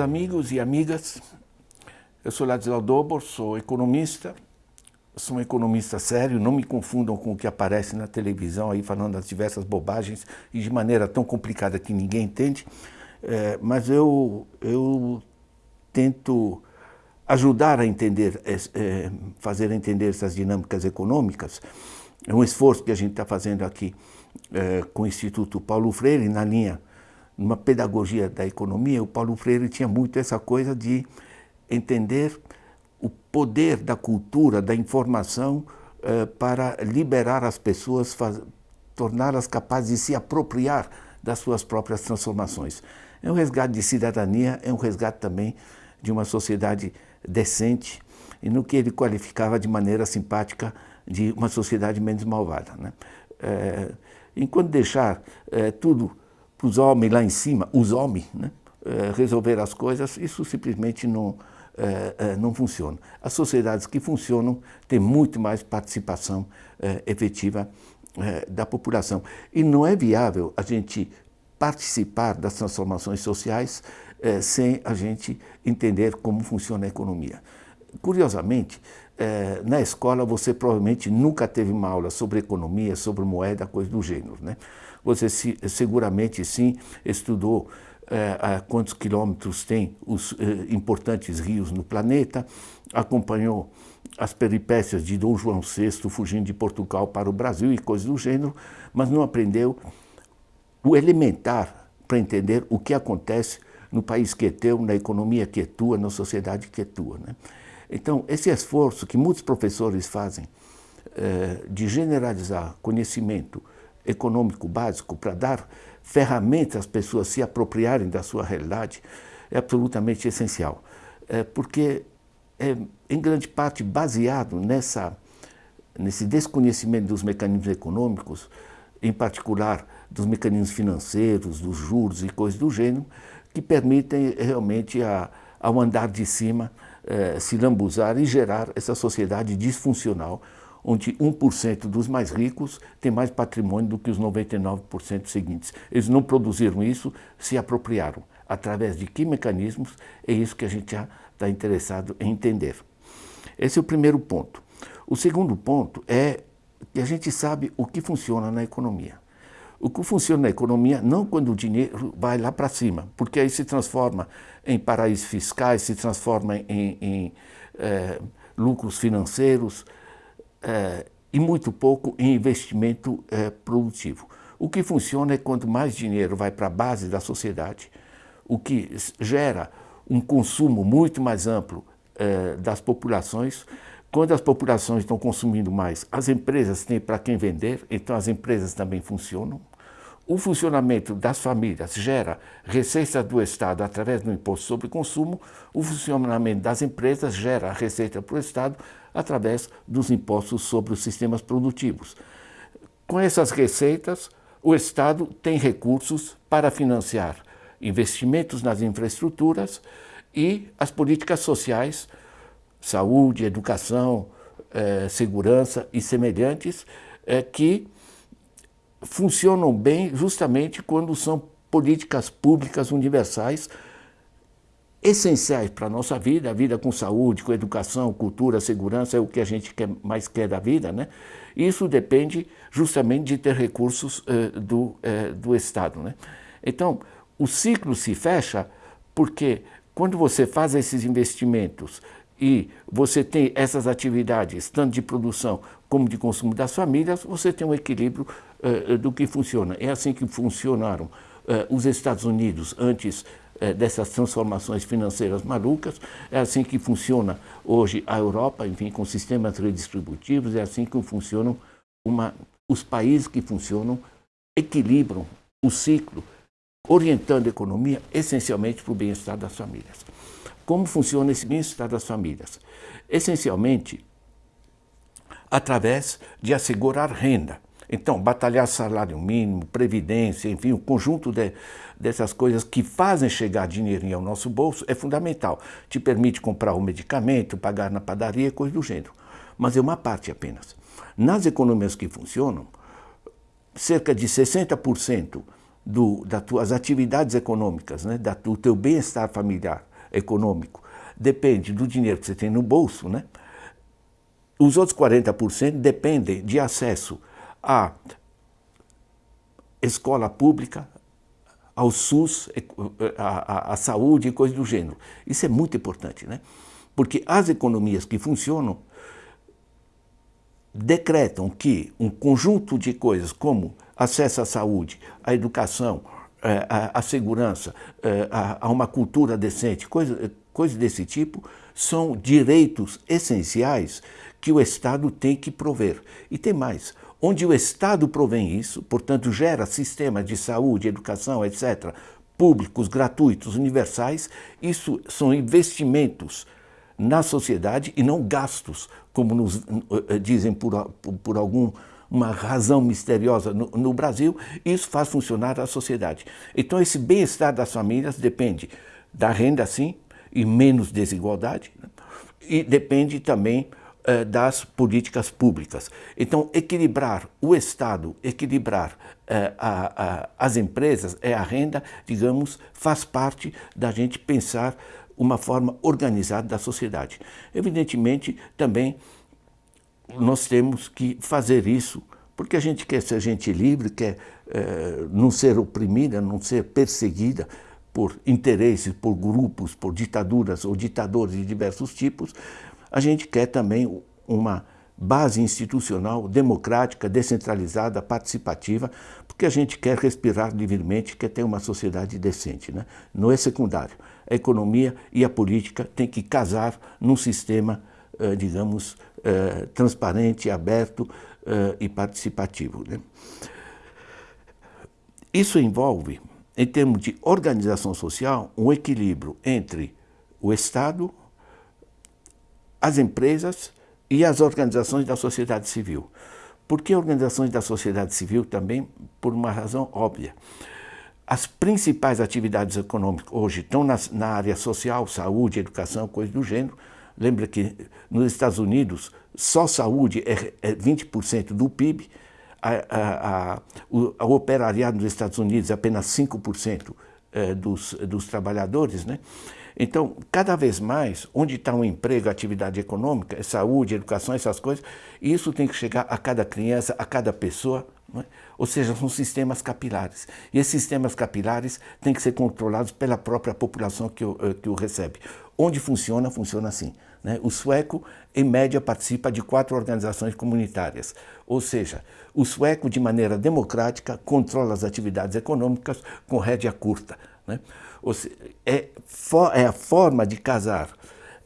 Amigos e amigas, eu sou Ladislau Dobor, sou economista, sou um economista sério, não me confundam com o que aparece na televisão aí falando das diversas bobagens e de maneira tão complicada que ninguém entende, é, mas eu, eu tento ajudar a entender, é, fazer entender essas dinâmicas econômicas, é um esforço que a gente está fazendo aqui é, com o Instituto Paulo Freire na linha numa pedagogia da economia, o Paulo Freire tinha muito essa coisa de entender o poder da cultura, da informação, eh, para liberar as pessoas, torná-las capazes de se apropriar das suas próprias transformações. É um resgate de cidadania, é um resgate também de uma sociedade decente, e no que ele qualificava de maneira simpática de uma sociedade menos malvada. Né? É, enquanto deixar é, tudo para os homens lá em cima, os homens, né, é, resolver as coisas, isso simplesmente não, é, é, não funciona. As sociedades que funcionam têm muito mais participação efetiva da população. E não é viável a gente participar das transformações sociais sem a gente entender como funciona a economia. Curiosamente, na escola você provavelmente nunca teve uma aula sobre economia, sobre moeda, coisa do gênero. Né? Você se, seguramente sim estudou é, quantos quilômetros tem os é, importantes rios no planeta, acompanhou as peripécias de Dom João VI fugindo de Portugal para o Brasil e coisas do gênero, mas não aprendeu o elementar para entender o que acontece no país que é teu, na economia que é tua, na sociedade que é tua. Né? Então, esse esforço que muitos professores fazem é, de generalizar conhecimento econômico básico para dar ferramentas às pessoas se apropriarem da sua realidade é absolutamente essencial. É porque é, em grande parte, baseado nessa, nesse desconhecimento dos mecanismos econômicos, em particular dos mecanismos financeiros, dos juros e coisas do gênero, que permitem realmente ao andar de cima é, se lambuzar e gerar essa sociedade disfuncional onde 1% dos mais ricos tem mais patrimônio do que os 99% seguintes. Eles não produziram isso, se apropriaram. Através de que mecanismos? É isso que a gente está interessado em entender. Esse é o primeiro ponto. O segundo ponto é que a gente sabe o que funciona na economia. O que funciona na economia não quando o dinheiro vai lá para cima, porque aí se transforma em paraísos fiscais, se transforma em, em é, lucros financeiros, é, e muito pouco em investimento é, produtivo. O que funciona é quanto mais dinheiro vai para a base da sociedade, o que gera um consumo muito mais amplo das populações. Quando as populações estão consumindo mais, as empresas têm para quem vender, então as empresas também funcionam. O funcionamento das famílias gera receita do Estado através do imposto sobre consumo, o funcionamento das empresas gera receita para o Estado através dos impostos sobre os sistemas produtivos. Com essas receitas, o Estado tem recursos para financiar investimentos nas infraestruturas e as políticas sociais, saúde, educação, eh, segurança e semelhantes, eh, que funcionam bem justamente quando são políticas públicas universais essenciais para a nossa vida, a vida com saúde, com educação, cultura, segurança, é o que a gente quer, mais quer da vida, né? Isso depende justamente de ter recursos eh, do, eh, do Estado, né? Então, o ciclo se fecha porque quando você faz esses investimentos e você tem essas atividades, tanto de produção como de consumo das famílias, você tem um equilíbrio eh, do que funciona. É assim que funcionaram os Estados Unidos antes dessas transformações financeiras malucas. É assim que funciona hoje a Europa, enfim, com sistemas redistributivos, é assim que funcionam uma, os países que funcionam, equilibram o ciclo, orientando a economia essencialmente para o bem-estar das famílias. Como funciona esse bem-estar das famílias? Essencialmente, através de assegurar renda. Então, batalhar salário mínimo, previdência, enfim, o conjunto de, dessas coisas que fazem chegar dinheirinho ao nosso bolso é fundamental. Te permite comprar o medicamento, pagar na padaria, coisa do gênero. Mas é uma parte apenas. Nas economias que funcionam, cerca de 60% do, das tuas atividades econômicas, né? da, do teu bem-estar familiar econômico, depende do dinheiro que você tem no bolso, né? Os outros 40% dependem de acesso à escola pública, ao SUS, à, saúde e coisas do gênero. Isso é muito importante, né? Porque as economias que funcionam decretam que um conjunto de coisas como acesso à saúde, à educação, eh, à, segurança, eh, a, uma cultura decente, coisas coisa desse tipo, são direitos essenciais que o Estado tem que prover. E tem mais, onde o Estado provém isso, portanto gera sistemas de saúde, educação, etc., públicos, gratuitos, universais, isso são investimentos na sociedade e não gastos, como nos eh, dizem por, por algum uma razão misteriosa no, no, Brasil, isso faz funcionar a sociedade. Então esse bem-estar das famílias depende da renda, sim, e menos desigualdade, né? e depende também eh, das políticas públicas. Então, equilibrar o Estado, equilibrar eh, a, a, as empresas, é a renda, digamos, faz parte da gente pensar uma forma organizada da sociedade. Evidentemente, também nós temos que fazer isso porque a gente quer ser gente livre, quer eh, não ser oprimida, não ser perseguida por interesses, por grupos, por ditaduras ou ditadores de diversos tipos, a gente quer também uma base institucional democrática, descentralizada, participativa, porque a gente quer respirar livremente, quer ter uma sociedade decente. Né? Não é secundário. A economia e a política têm que casar num sistema, eh, digamos, eh, transparente, aberto eh, e participativo. Né? Isso envolve, em termos de organização social, um equilíbrio entre o Estado, as empresas e as organizações da sociedade civil. Por que organizações da sociedade civil? Também por uma razão óbvia. As principais atividades econômicas hoje estão na, na área social, saúde, educação, coisas do gênero. Lembra que nos Estados Unidos só saúde é, é 20% do PIB, a, a, a, o, operariado nos Estados Unidos é apenas 5% é, dos, dos trabalhadores, né? Então, cada vez mais, onde está um emprego, atividade econômica, saúde, educação, essas coisas, isso tem que chegar a cada criança, a cada pessoa, é? ou seja, são sistemas capilares. E esses sistemas capilares têm que ser controlados pela própria população que o, eh, que o recebe. Onde funciona, funciona assim. Né? O sueco, em média, participa de quatro organizações comunitárias. Ou seja, o sueco, de maneira democrática, controla as atividades econômicas com rédea curta. Né? Seja, é, é, a forma de casar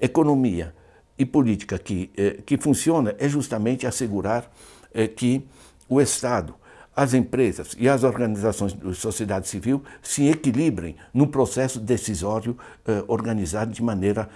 economia e política que, é, que funciona é justamente assegurar é, que o Estado, as empresas e as organizações de sociedade civil se equilibrem no processo decisório eh, organizado de maneira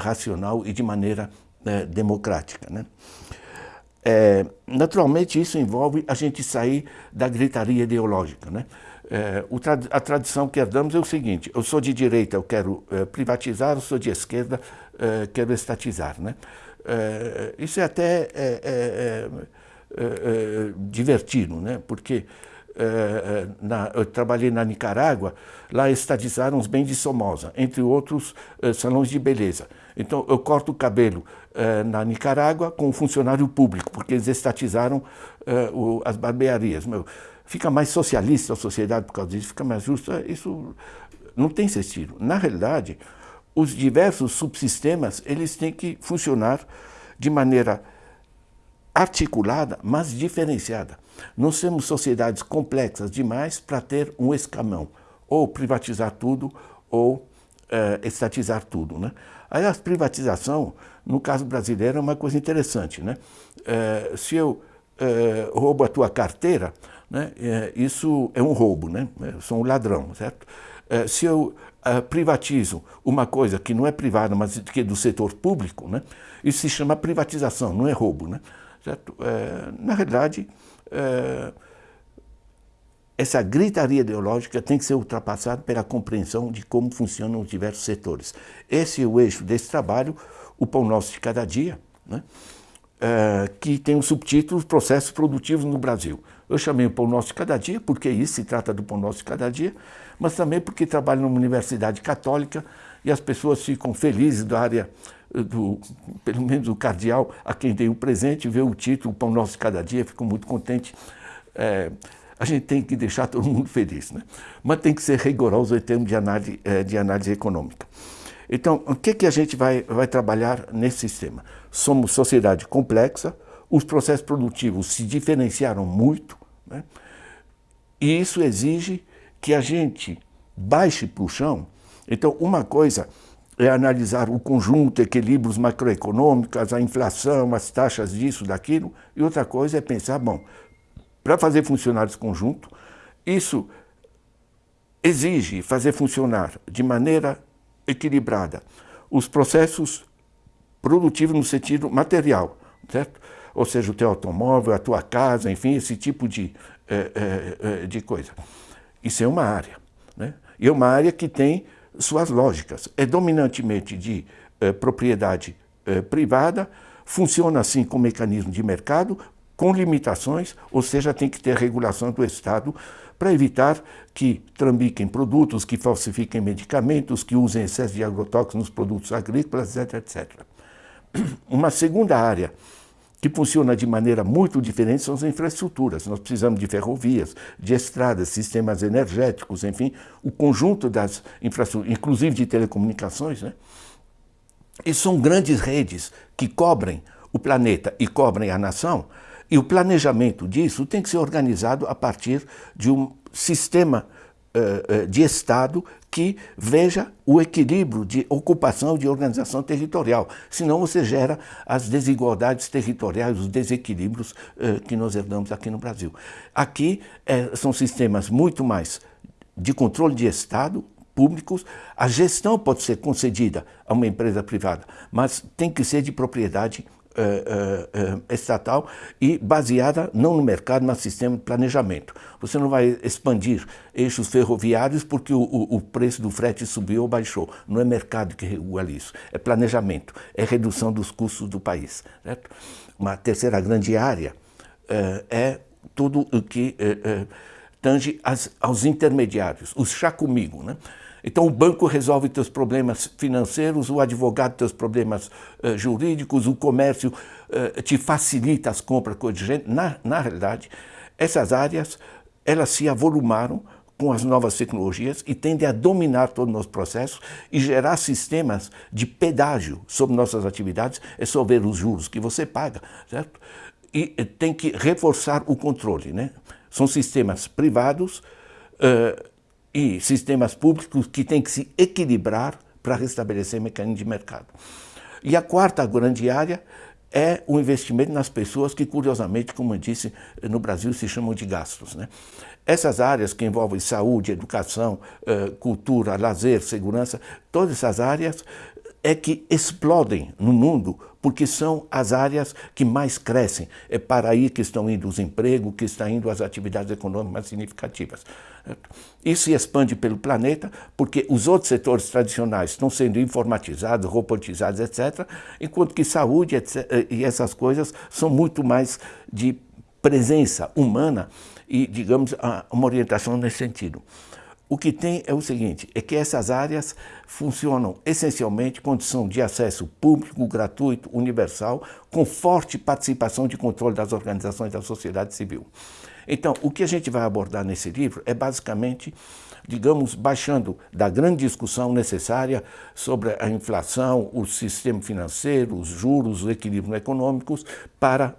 racional e de maneira democrática. Né? É, naturalmente, isso envolve a gente sair da gritaria ideológica. Né? É, a tradição que herdamos é o seguinte, eu sou de direita, eu quero é, privatizar, eu sou de esquerda, é, quero estatizar. Né? É, isso é até é, é, divertido, né? porque na, eu trabalhei na Nicarágua, lá estatizaram os bens de Somoza, entre outros salões de beleza. Então eu corto o cabelo na Nicarágua com um funcionário público, porque eles estatizaram o, as barbearias. Meu, fica mais socialista a sociedade por causa disso, fica mais justa, isso não tem sentido. Na realidade, os diversos subsistemas, eles têm que funcionar de maneira articulada, mas diferenciada. Nós temos sociedades complexas demais para ter um escamão, ou privatizar tudo, ou é, estatizar tudo. Né? Aí a privatização, no caso brasileiro, é uma coisa interessante. Né? É, se eu é, roubo a tua carteira, né? É, isso é um roubo, né? eu sou um ladrão, certo? É, se eu é, privatizo uma coisa que não é privada, mas que é do setor público, né? isso se chama privatização, não é roubo. Né? Certo? É, na realidade, é, essa gritaria ideológica tem que ser ultrapassada pela compreensão de como funcionam os diversos setores. Esse é o eixo desse trabalho, o Pão Nosso de Cada Dia, né? é, que tem o subtítulo Processos Produtivos no Brasil. Eu chamei o Pão Nosso de Cada Dia, porque isso se trata do Pão Nosso de Cada Dia, mas também porque trabalho numa universidade católica e as pessoas ficam felizes da área, do, pelo menos o cardeal a quem dei o presente, vê o título Pão Nosso de Cada Dia, fico muito contente. É, a gente tem que deixar todo mundo feliz, né? mas tem que ser rigoroso em termos de análise, é, de análise econômica. Então, o que, que a gente vai, vai trabalhar nesse sistema? Somos sociedade complexa, os processos produtivos se diferenciaram muito, né? e isso exige que a gente baixe para o chão. Então, uma coisa é analisar o conjunto, equilíbrios macroeconômicos, a inflação, as taxas disso, daquilo, e outra coisa é pensar, bom, para fazer funcionar esse conjunto, isso exige fazer funcionar de maneira equilibrada os processos produtivos no sentido material, certo? Ou seja, o teu automóvel, a tua casa, enfim, esse tipo de, é, é, de coisa. Isso é uma área. Né? E é uma área que tem suas lógicas. É dominantemente de propriedade privada, funciona assim com mecanismo de mercado, com limitações, ou seja, tem que ter regulação do Estado para evitar que trambiquem produtos, que falsifiquem medicamentos, que usem excesso de agrotóxicos nos produtos agrícolas, etc, etc. Uma segunda área que funciona de maneira muito diferente são as infraestruturas. Nós precisamos de ferrovias, de estradas, sistemas energéticos, enfim, o conjunto das infraestruturas, inclusive de telecomunicações. Né? E são grandes redes que cobrem o planeta e cobrem a nação, e o planejamento disso tem que ser organizado a partir de um sistema de Estado que veja o equilíbrio de ocupação de organização territorial. Senão você gera as desigualdades territoriais, os desequilíbrios uh, que nós herdamos aqui no Brasil. Aqui são sistemas muito mais de controle de Estado, públicos, a gestão pode ser concedida a uma empresa privada, mas tem que ser de propriedade uh, uh, estatal e baseada não no mercado, mas no sistema de planejamento. Você não vai expandir eixos ferroviários porque o, o, o preço do frete subiu ou baixou. Não é mercado que regula isso, é planejamento, é redução dos custos do país. Certo? Uma terceira grande área é tudo o que tange as, aos intermediários, os chá comigo. Né? Então o banco resolve teus problemas financeiros, o advogado teus problemas uh, jurídicos, o comércio uh, te facilita as compras com gente. Na, na realidade, essas áreas elas se avolumaram com as novas tecnologias e tendem a dominar todos os nossos processos e gerar sistemas de pedágio sobre nossas atividades, é só ver os juros que você paga, certo? E tem que reforçar o controle, né? São sistemas privados, uh, e sistemas públicos que têm que se equilibrar para restabelecer mecanismos de mercado. E a quarta grande área é o investimento nas pessoas que, curiosamente, como eu disse, no Brasil se chamam de gastos. Né? Essas áreas que envolvem saúde, educação, eh, cultura, lazer, segurança, todas essas áreas é que explodem no mundo porque são as áreas que mais crescem. É para aí que estão indo os empregos, que estão indo as atividades econômicas mais significativas. Isso se expande pelo planeta porque os outros setores tradicionais estão sendo informatizados, robotizados, etc., enquanto que saúde etc., e essas coisas são muito mais de presença humana e, digamos, uma orientação nesse sentido. O que tem é o seguinte, é que essas áreas funcionam essencialmente condição de acesso público, gratuito, universal, com forte participação de controle das organizações da sociedade civil. Então, o que a gente vai abordar nesse livro é basicamente, digamos, baixando da grande discussão necessária sobre a inflação, o sistema financeiro, os juros, os equilíbrios econômicos, para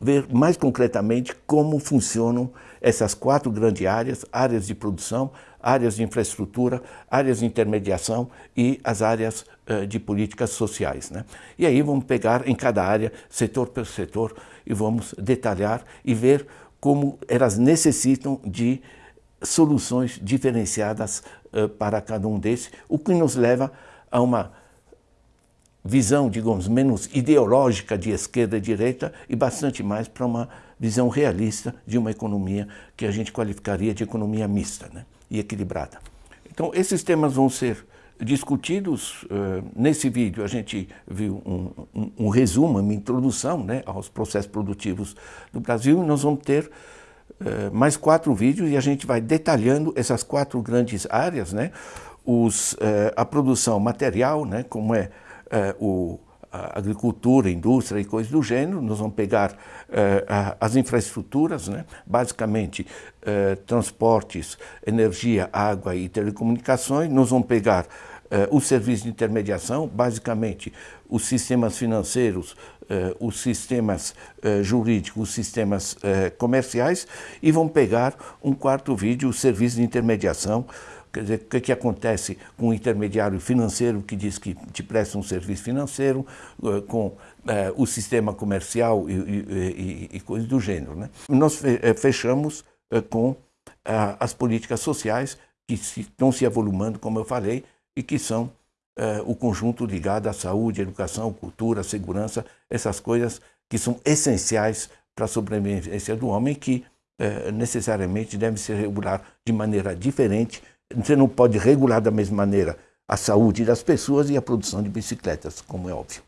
ver mais concretamente como funcionam essas quatro grandes áreas, áreas de produção, áreas de infraestrutura, áreas de intermediação e as áreas uh, de políticas sociais. Né? E aí vamos pegar em cada área, setor por setor, e vamos detalhar e ver como elas necessitam de soluções diferenciadas uh, para cada um desses, o que nos leva a uma visão, digamos, menos ideológica de esquerda e direita e bastante mais para uma visão realista de uma economia que a gente qualificaria de economia mista né, e equilibrada. Então, esses temas vão ser discutidos. Nesse vídeo a gente viu um, um, um resumo, uma introdução né, aos processos produtivos do Brasil e nós vamos ter mais quatro vídeos e a gente vai detalhando essas quatro grandes áreas, né? Os, a produção material, né, como é o, a agricultura, a indústria e coisas do gênero, nós vamos pegar uh, as infraestruturas, né? basicamente uh, transportes, energia, água e telecomunicações, nós vamos pegar os serviços de intermediação, basicamente os sistemas financeiros, os sistemas jurídicos, os sistemas comerciais e vamos pegar um quarto vídeo, os serviços de intermediação, Quer dizer, o que, que acontece com o intermediário financeiro que diz que te presta um serviço financeiro, eh, com eh, o sistema comercial e, e, e, coisas do gênero. Né? Nós eh, fechamos com as políticas sociais que se, estão se avolumando, como eu falei, e que são o conjunto ligado à saúde, educação, cultura, segurança, essas coisas que são essenciais para a sobrevivência do homem que necessariamente devem ser reguladas de maneira diferente você não pode regular da mesma maneira a saúde das pessoas e a produção de bicicletas, como é óbvio.